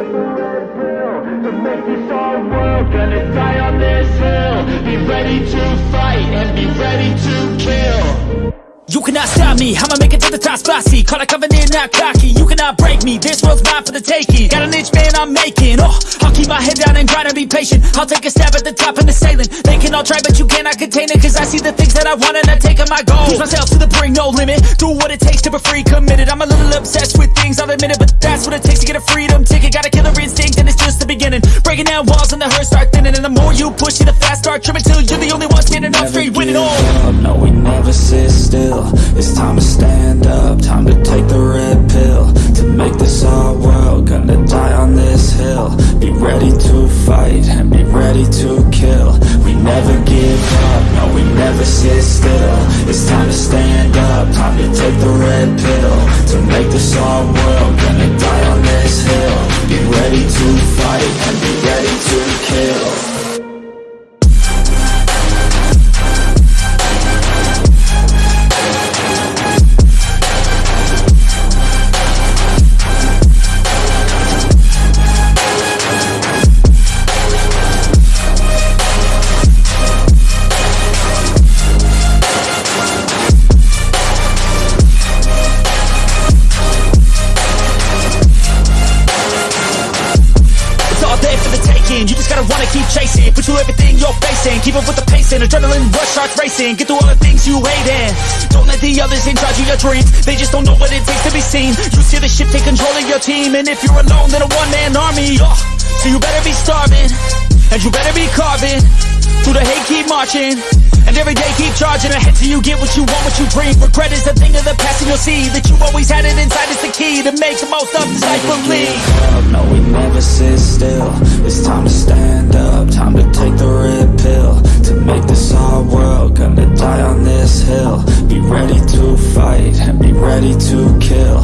Make this world, gonna die on this hill Be ready to fight and be ready to kill You cannot stop me, I'ma make it to the top spicy Call a covenant, not cocky, you cannot break me. This world's mine for the taking. Got an itch, man, I'm making. Oh, my head down and grind and be patient. I'll take a stab at the top and the sailing. They can all try, but you cannot contain it Cause I see the things that I want and I take on my goals Push myself to the brink, no limit. Do what it takes to be free, committed. I'm a little obsessed with things, I'll admit it But that's what it takes to get a freedom ticket. Got a killer instinct and it's just the beginning. Breaking down walls and the hurt start thinning. And the more you push, see the fast start trimming Till you're the only one standing up straight, winning all. up, no we never sit still. It's time to stand up, time to ready to kill. We never give up, no we never sit still. It's time to stand up, time to take the red pill To make this our world, You wanna keep chasing. Put you everything you're facing. Keep up with the pacing Adrenaline rush starts racing. Get through all the things you hate and Don't let the others in charge of your dreams. They just don't know what it takes to be seen. You see the ship take control of your team. And if you're alone then a one-man army. Oh, So you better be starving. And you better be carving. Through the hate keep marching. And every day keep charging ahead till you get what you want, what you dream. Regret is a thing of the past and you'll see That you always had it inside. Is the key To make the most of this life believe never sit still. It's time to stand up, time to take the red pill. To make this our world, gonna die on this hill. Be ready to fight and be ready to kill